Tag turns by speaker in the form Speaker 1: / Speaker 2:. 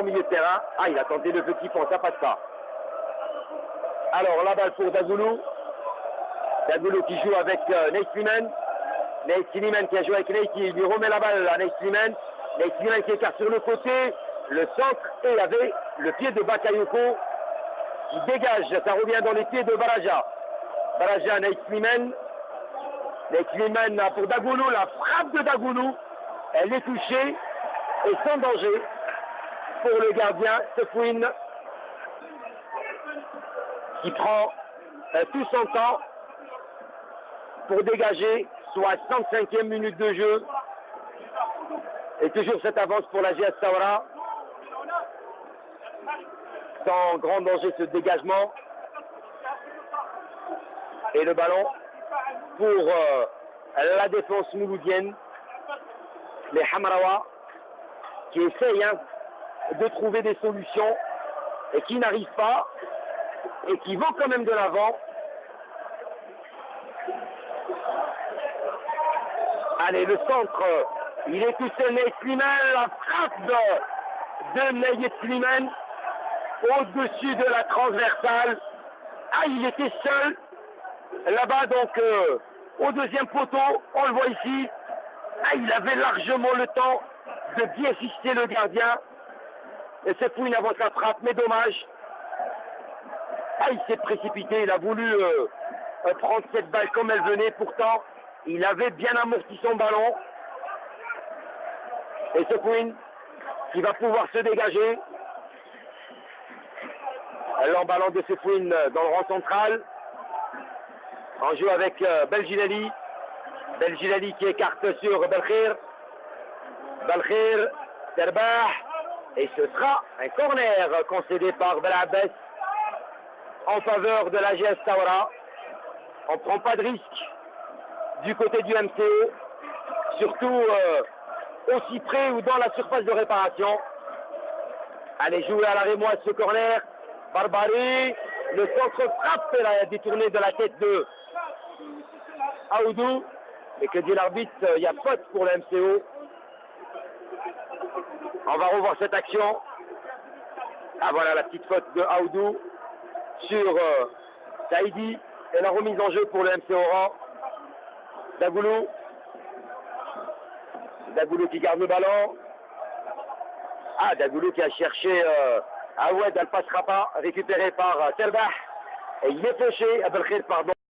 Speaker 1: au milieu de terrain. Ah, il a tenté le petit pont, ça passe pas. Alors, la balle pour Dagoulou. Dagoulou qui joue avec euh, Nate Sliman. Nate Sliman qui a joué avec Nate, qui lui remet la balle à Nate Sliman. Nate Sliman qui écarte sur le côté. Le centre, et il avait le pied de Bakayoko qui dégage. Ça revient dans les pieds de Baraja. Baraja, Nate Sliman. Nate Sliman pour Dagoulou. La frappe de Dagoulou. Elle est touchée et sans danger pour le gardien Sefouine qui prend euh, tout son temps pour dégager, soit 65e minute de jeu. Et toujours cette avance pour la GS Saura. Sans grand danger ce dégagement. Et le ballon pour euh, la défense mouloudienne. Les Hamarawa qui essayent hein, de trouver des solutions et qui n'arrivent pas et qui vont quand même de l'avant. Allez, le centre, il est tout seul, Sliman, la frappe de, de Nate Sliman au-dessus de la transversale. Ah, il était seul là-bas, donc euh, au deuxième poteau, on le voit ici. Ah, il avait largement le temps de bien fixer le gardien. Et c'est pour une avance la frappe, mais dommage. Ah, il s'est précipité, il a voulu euh, euh, prendre cette balle comme elle venait, pourtant, il avait bien amorti son ballon. Et c'est Queen qui va pouvoir se dégager. L'emballant de Sefouine dans le rang central. En jeu avec euh, Belgilali. Belgilali qui écarte sur Belkhir. Belkhir, Terbah. Et ce sera un corner concédé par Belabès en faveur de la GS Taura. On ne prend pas de risque du côté du MCO, surtout euh, aussi près ou dans la surface de réparation. Allez jouer à la rémoise ce corner. Barbari, le centre frappe la détourné de la tête de Aoudou. Et que dit l'arbitre, il y a faute pour le MCO. On va revoir cette action. Ah voilà la petite faute de Aoudou sur euh, Saïdi et la remise en jeu pour le MC Oran. Dagoulou. Dagoulou qui garde le ballon. Ah, Dagoulou qui a cherché euh, Aoued, elle passera pas, récupéré par euh. Et il est fauché, Abelkhir, pardon.